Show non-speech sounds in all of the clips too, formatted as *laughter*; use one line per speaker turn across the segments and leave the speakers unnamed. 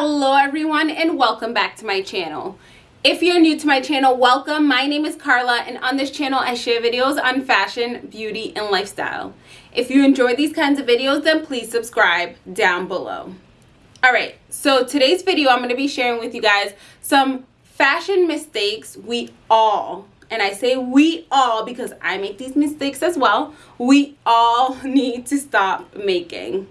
Hello everyone and welcome back to my channel. If you're new to my channel, welcome. My name is Carla and on this channel I share videos on fashion, beauty, and lifestyle. If you enjoy these kinds of videos, then please subscribe down below. Alright, so today's video I'm going to be sharing with you guys some fashion mistakes we all, and I say we all because I make these mistakes as well, we all *laughs* need to stop making.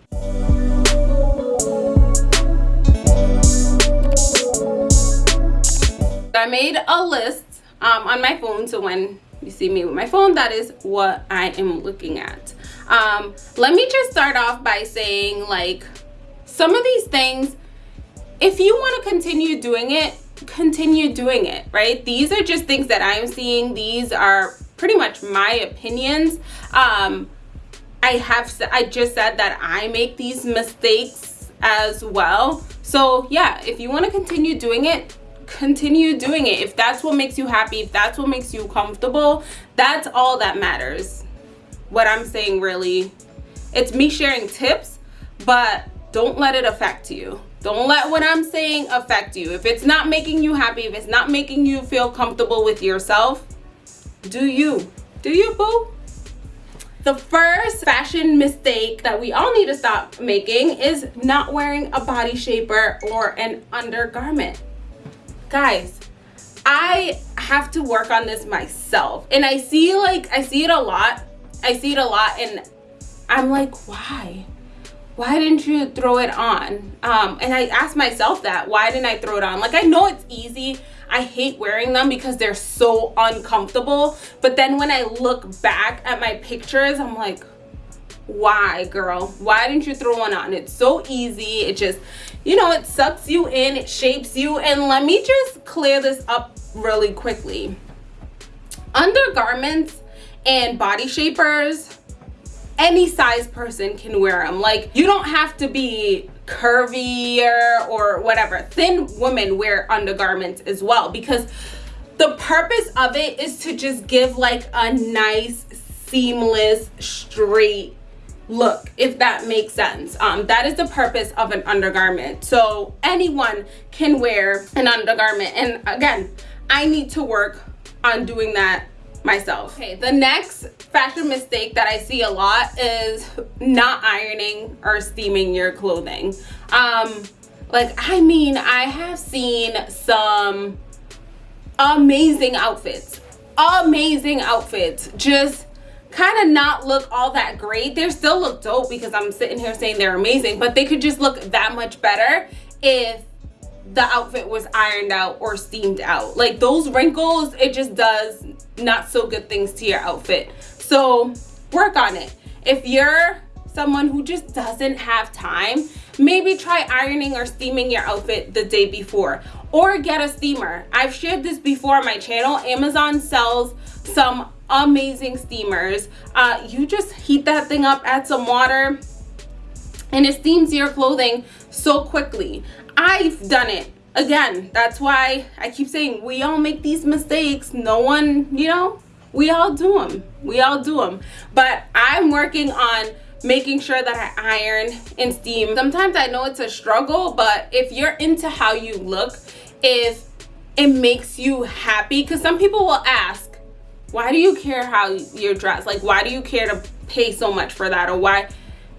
I made a list um, on my phone so when you see me with my phone that is what I am looking at. Um, let me just start off by saying like some of these things if you want to continue doing it continue doing it right? These are just things that I'm seeing. These are pretty much my opinions. Um, I have I just said that I make these mistakes as well. So yeah if you want to continue doing it continue doing it. If that's what makes you happy if that's what makes you comfortable that's all that matters. What i'm saying really it's me sharing tips but don't let it affect you. Don't let what i'm saying affect you. If it's not making you happy if it's not making you feel comfortable with yourself do you. Do you boo? The first fashion mistake that we all need to stop making is not wearing a body shaper or an undergarment guys i have to work on this myself. And i see like i see it a lot. I see it a lot and i'm like why? Why didn't you throw it on? Um and i asked myself that why didn't i throw it on? Like i know it's easy. I hate wearing them because they're so uncomfortable. But then when i look back at my pictures i'm like why girl? Why didn't you throw one on? It's so easy. It just you know it sucks you in it shapes you and let me just clear this up really quickly. Undergarments and body shapers any size person can wear them like you don't have to be curvier or whatever. Thin women wear undergarments as well because the purpose of it is to just give like a nice seamless straight look if that makes sense. Um that is the purpose of an undergarment. So anyone can wear an undergarment. And again i need to work on doing that myself. Okay the next fashion mistake that i see a lot is not ironing or steaming your clothing. Um like i mean i have seen some amazing outfits. Amazing outfits. Just kind of not look all that great. They still look dope because i'm sitting here saying they're amazing but they could just look that much better if the outfit was ironed out or steamed out. Like those wrinkles it just does not so good things to your outfit. So work on it. If you're someone who just doesn't have time maybe try ironing or steaming your outfit the day before. Or get a steamer. I've shared this before on my channel. Amazon sells some amazing steamers. Uh, you just heat that thing up add some water and it steams your clothing so quickly. I've done it. Again that's why i keep saying we all make these mistakes. No one you know we all do them we all do them but i'm working on making sure that i iron and steam. Sometimes i know it's a struggle but if you're into how you look if it makes you happy because some people will ask why do you care how you're dressed? Like why do you care to pay so much for that? Or why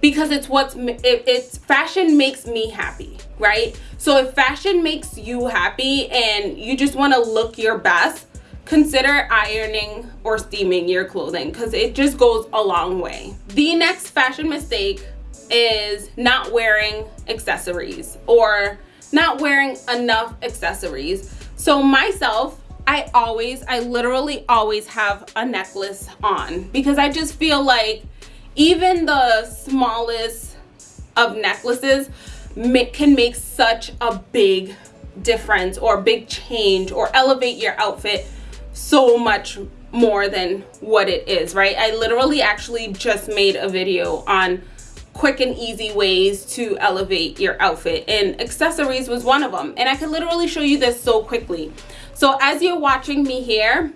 because it's what's it, it's fashion makes me happy right? So if fashion makes you happy and you just want to look your best consider ironing or steaming your clothing because it just goes a long way. The next fashion mistake is not wearing accessories or not wearing enough accessories. So myself I always, I literally always have a necklace on because I just feel like even the smallest of necklaces can make such a big difference or big change or elevate your outfit so much more than what it is, right? I literally actually just made a video on quick and easy ways to elevate your outfit and accessories was one of them and I could literally show you this so quickly so as you're watching me here,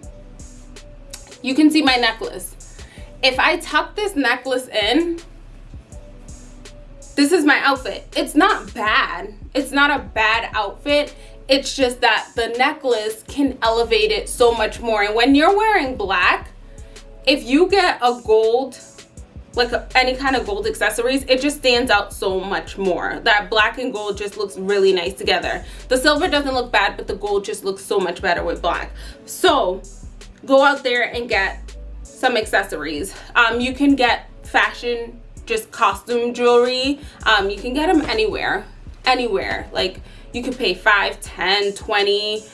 you can see my necklace. If I tuck this necklace in, this is my outfit. It's not bad. It's not a bad outfit. It's just that the necklace can elevate it so much more. And when you're wearing black, if you get a gold like any kind of gold accessories it just stands out so much more. That black and gold just looks really nice together. The silver doesn't look bad but the gold just looks so much better with black. So go out there and get some accessories. Um, you can get fashion just costume jewelry. Um, you can get them anywhere anywhere. Like you could pay five ten twenty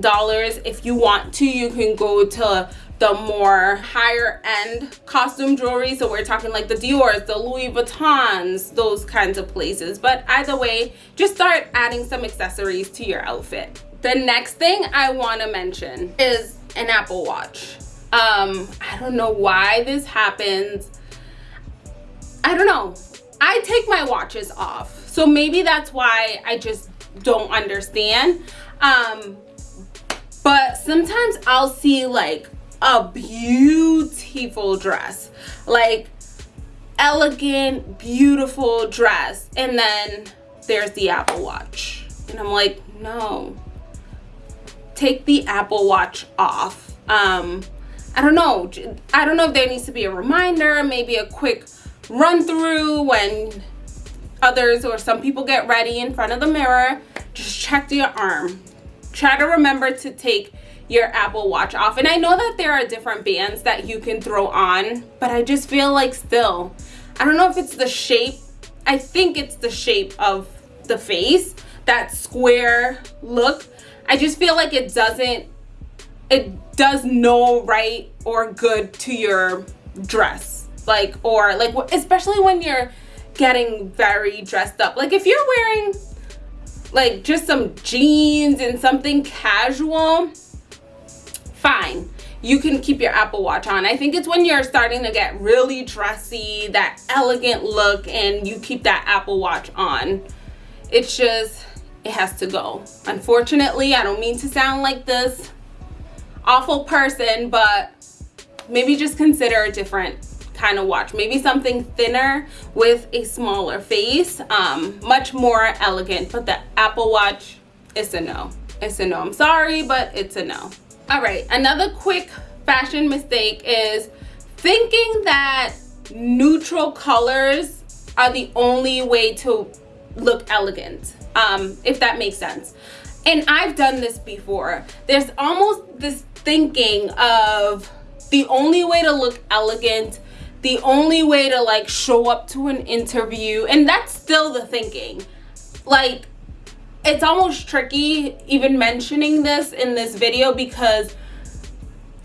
dollars. If you want to you can go to the more higher end costume jewelry. So we're talking like the Dior's the Louis Vuittons those kinds of places. But either way just start adding some accessories to your outfit. The next thing I want to mention is an Apple Watch. Um I don't know why this happens. I don't know. I take my watches off. So maybe that's why I just don't understand. Um but sometimes I'll see like a beautiful dress. Like elegant beautiful dress. And then there's the apple watch. And i'm like no. Take the apple watch off. Um i don't know. I don't know if there needs to be a reminder maybe a quick run through when others or some people get ready in front of the mirror. Just check your arm. Try to remember to take your Apple Watch off. And I know that there are different bands that you can throw on, but I just feel like still, I don't know if it's the shape. I think it's the shape of the face, that square look. I just feel like it doesn't, it does no right or good to your dress. Like, or like, especially when you're getting very dressed up. Like if you're wearing like just some jeans and something casual, fine. You can keep your apple watch on. I think it's when you're starting to get really dressy that elegant look and you keep that apple watch on. It's just it has to go. Unfortunately i don't mean to sound like this awful person but maybe just consider a different kind of watch. Maybe something thinner with a smaller face um much more elegant but the apple watch is a no. It's a no. I'm sorry but it's a no all right another quick fashion mistake is thinking that neutral colors are the only way to look elegant um if that makes sense. And i've done this before. There's almost this thinking of the only way to look elegant the only way to like show up to an interview and that's still the thinking. Like it's almost tricky even mentioning this in this video because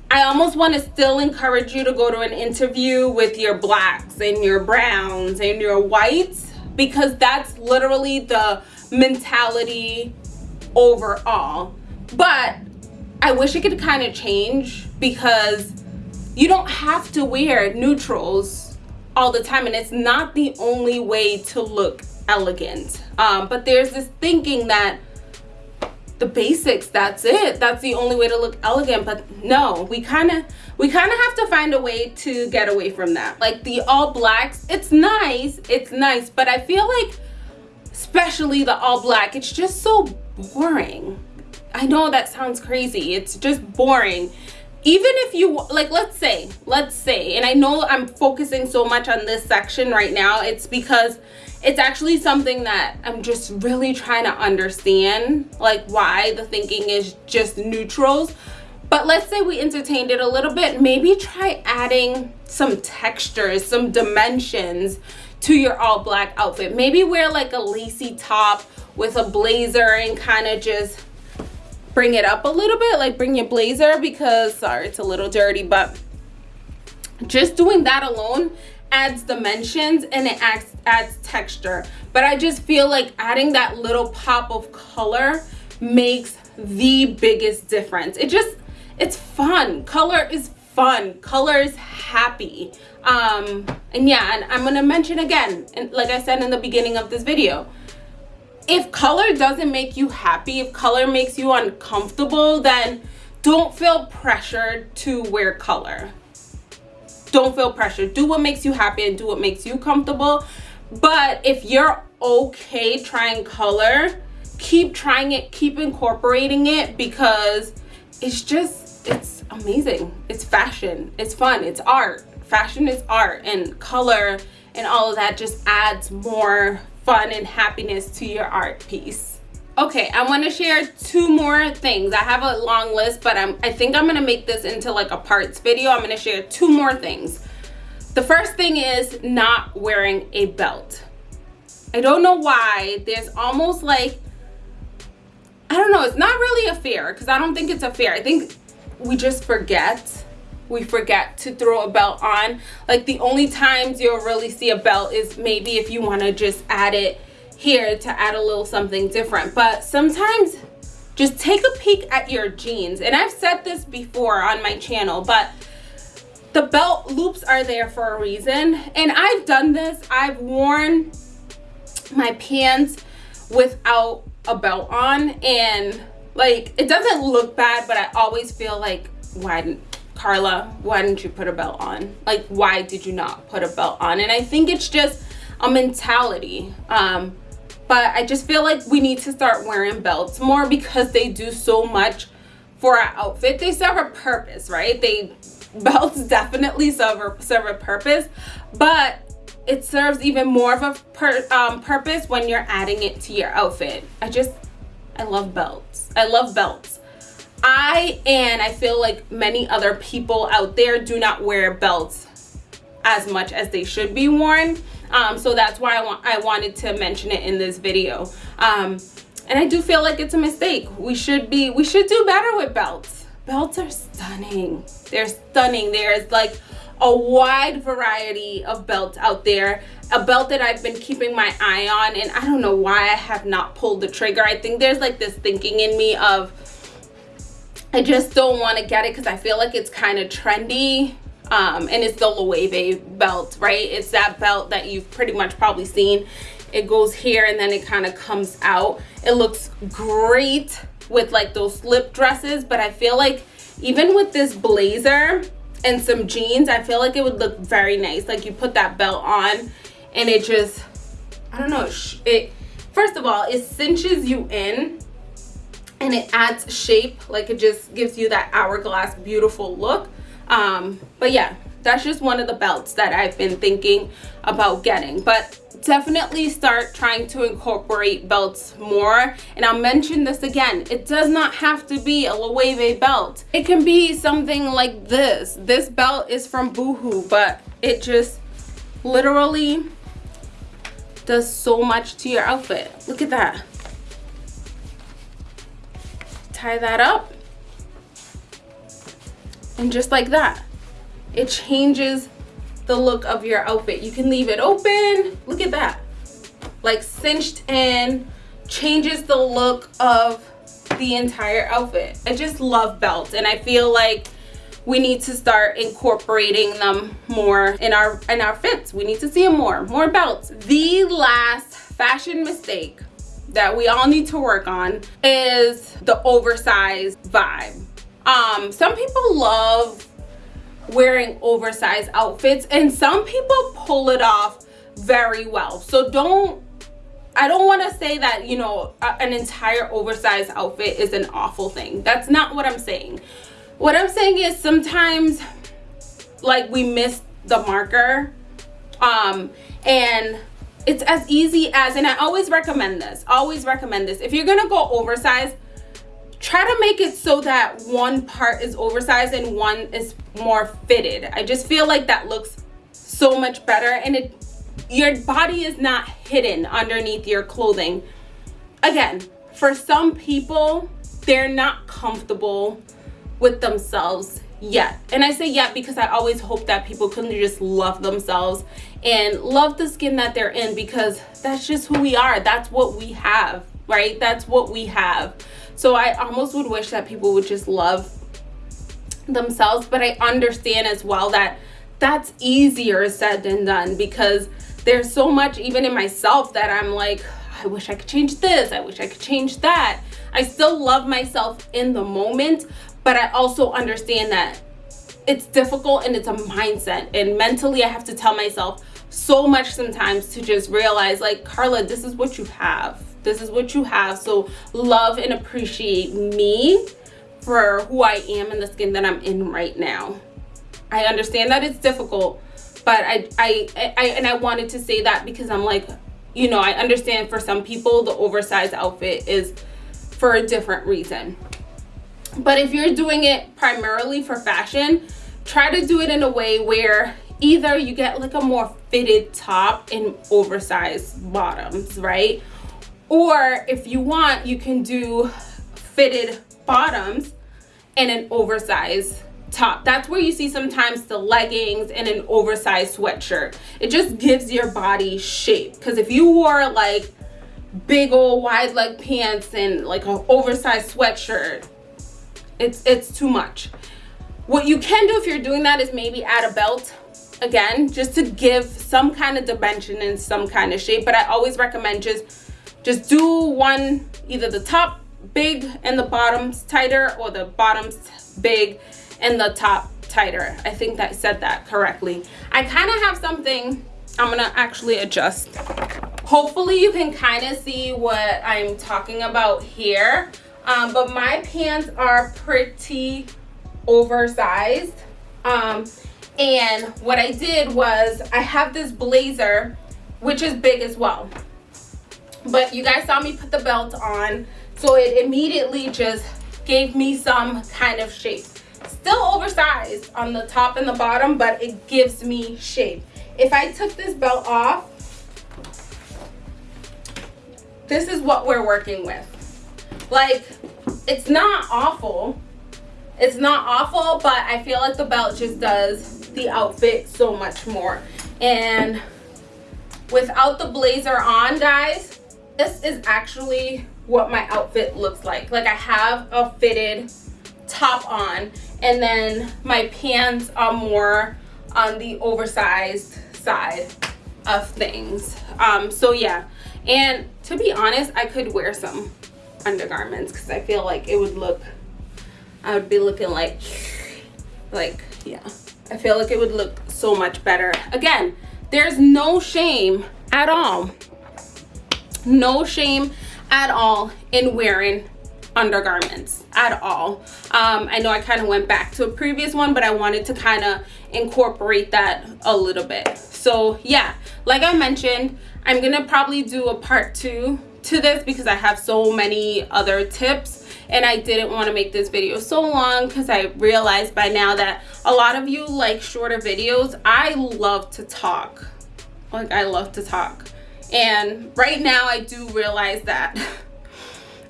I almost want to still encourage you to go to an interview with your blacks and your browns and your whites because that's literally the mentality overall. But I wish it could kind of change because you don't have to wear neutrals all the time and it's not the only way to look elegant um, but there's this thinking that the basics that's it. That's the only way to look elegant. But no we kind of we kind of have to find a way to get away from that. Like the all blacks it's nice it's nice but i feel like especially the all black it's just so boring. I know that sounds crazy it's just boring. Even if you like let's say let's say and i know i'm focusing so much on this section right now it's because it's actually something that I'm just really trying to understand like why the thinking is just neutrals. But let's say we entertained it a little bit. Maybe try adding some textures some dimensions to your all black outfit. Maybe wear like a lacy top with a blazer and kind of just bring it up a little bit like bring your blazer because sorry it's a little dirty but just doing that alone adds dimensions and it adds, adds texture. But i just feel like adding that little pop of color makes the biggest difference. It just it's fun. Color is fun. Color is happy. Um and yeah and i'm gonna mention again and like i said in the beginning of this video if color doesn't make you happy if color makes you uncomfortable then don't feel pressured to wear color don't feel pressure. Do what makes you happy and do what makes you comfortable. But if you're okay trying color keep trying it keep incorporating it because it's just it's amazing. It's fashion. It's fun. It's art. Fashion is art and color and all of that just adds more fun and happiness to your art piece okay i want to share two more things. I have a long list but i'm i think i'm gonna make this into like a parts video. I'm gonna share two more things. The first thing is not wearing a belt. I don't know why. There's almost like i don't know it's not really a fear because i don't think it's a fear. I think we just forget. We forget to throw a belt on. Like the only times you'll really see a belt is maybe if you want to just add it here to add a little something different but sometimes just take a peek at your jeans and i've said this before on my channel but the belt loops are there for a reason and i've done this i've worn my pants without a belt on and like it doesn't look bad but i always feel like why didn't Carla, why didn't you put a belt on? Like, why did you not put a belt on? And I think it's just a mentality. Um, but I just feel like we need to start wearing belts more because they do so much for our outfit. They serve a purpose, right? They *laughs* belts definitely serve a, serve a purpose, but it serves even more of a um, purpose when you're adding it to your outfit. I just, I love belts. I love belts. I and I feel like many other people out there do not wear belts as much as they should be worn. Um, so that's why I, want, I wanted to mention it in this video. Um, and I do feel like it's a mistake. We should be, we should do better with belts. Belts are stunning. They're stunning. There's like a wide variety of belts out there. A belt that I've been keeping my eye on and I don't know why I have not pulled the trigger. I think there's like this thinking in me of I just don't want to get it because I feel like it's kind of trendy. Um, and it's the Loewe belt, right? It's that belt that you've pretty much probably seen. It goes here and then it kind of comes out. It looks great with like those slip dresses, but I feel like even with this blazer and some jeans, I feel like it would look very nice. Like you put that belt on and it just, I don't know, it, first of all, it cinches you in and it adds shape like it just gives you that hourglass beautiful look um but yeah that's just one of the belts that i've been thinking about getting. But definitely start trying to incorporate belts more. And i'll mention this again it does not have to be a loewe belt. It can be something like this. This belt is from boohoo but it just literally does so much to your outfit. Look at that. Tie that up and just like that it changes the look of your outfit. You can leave it open. Look at that. Like cinched in changes the look of the entire outfit. I just love belts and i feel like we need to start incorporating them more in our in our fits. We need to see them more more belts. The last fashion mistake that we all need to work on is the oversized vibe. Um, some people love wearing oversized outfits and some people pull it off very well. So don't, I don't want to say that, you know, an entire oversized outfit is an awful thing. That's not what I'm saying. What I'm saying is sometimes like we miss the marker um, and it's as easy as and i always recommend this always recommend this if you're gonna go oversized try to make it so that one part is oversized and one is more fitted. I just feel like that looks so much better and it your body is not hidden underneath your clothing. Again for some people they're not comfortable with themselves yet. And i say yet because i always hope that people can just love themselves and love the skin that they're in because that's just who we are. That's what we have right? That's what we have so i almost would wish that people would just love themselves but i understand as well that that's easier said than done because there's so much even in myself that i'm like i wish i could change this. I wish i could change that. I still love myself in the moment but I also understand that it's difficult and it's a mindset. And mentally I have to tell myself so much sometimes to just realize like carla this is what you have this is what you have. So love and appreciate me for who i am and the skin that i'm in right now. I understand that it's difficult but I, I i and i wanted to say that because i'm like you know i understand for some people the oversized outfit is for a different reason. But if you're doing it primarily for fashion try to do it in a way where either you get like a more fitted top and oversized bottoms right or if you want you can do fitted bottoms and an oversized top. That's where you see sometimes the leggings and an oversized sweatshirt. It just gives your body shape. Because if you wore like big old wide leg pants and like an oversized sweatshirt it's it's too much. What you can do if you're doing that is maybe add a belt again just to give some kind of dimension and some kind of shape but i always recommend just just do one either the top big and the bottoms tighter or the bottoms big and the top tighter. I think that said that correctly. I kind of have something i'm gonna actually adjust. Hopefully you can kind of see what i'm talking about here. Um, but my pants are pretty oversized. Um, and what I did was I have this blazer which is big as well but you guys saw me put the belt on so it immediately just gave me some kind of shape. Still oversized on the top and the bottom but it gives me shape. If I took this belt off this is what we're working with. Like it's not awful. It's not awful but i feel like the belt just does the outfit so much more. And without the blazer on guys this is actually what my outfit looks like like i have a fitted top on and then my pants are more on the oversized side of things um so yeah and to be honest i could wear some undergarments because I feel like it would look, I would be looking like, like, yeah. I feel like it would look so much better. Again, there's no shame at all. No shame at all in wearing undergarments at all. Um, I know I kind of went back to a previous one, but I wanted to kind of incorporate that a little bit. So yeah, like I mentioned, I'm to probably do a part two to this because I have so many other tips and I didn't want to make this video so long because I realized by now that a lot of you like shorter videos. I love to talk. Like I love to talk. And right now I do realize that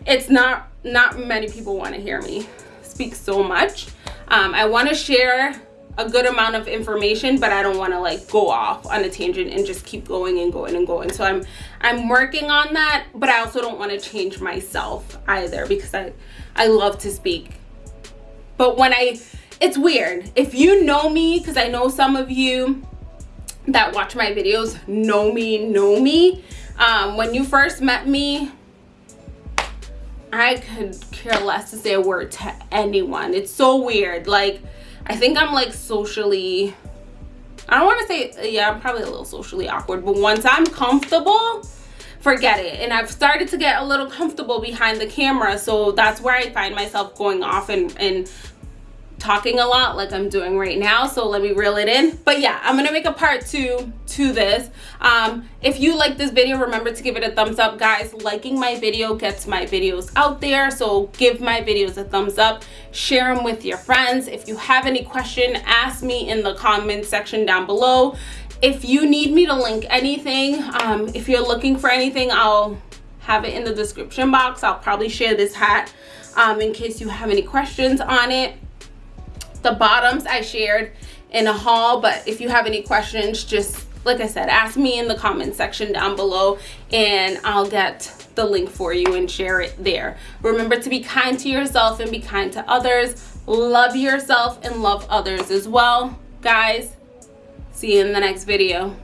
it's not not many people want to hear me speak so much. Um, I want to share a good amount of information but i don't want to like go off on a tangent and just keep going and going and going. So i'm i'm working on that but i also don't want to change myself either because i i love to speak. But when i it's weird. If you know me because i know some of you that watch my videos know me know me um when you first met me i could care less to say a word to anyone it's so weird like I think I'm like socially, I don't want to say, yeah, I'm probably a little socially awkward, but once I'm comfortable, forget it. And I've started to get a little comfortable behind the camera. So that's where I find myself going off and, and talking a lot like I'm doing right now so let me reel it in. But yeah I'm gonna make a part two to this. Um, if you like this video remember to give it a thumbs up guys. Liking my video gets my videos out there so give my videos a thumbs up. Share them with your friends. If you have any question ask me in the comment section down below. If you need me to link anything um, if you're looking for anything I'll have it in the description box. I'll probably share this hat um, in case you have any questions on it the bottoms I shared in a haul, but if you have any questions, just like I said, ask me in the comment section down below and I'll get the link for you and share it there. Remember to be kind to yourself and be kind to others. Love yourself and love others as well. Guys, see you in the next video.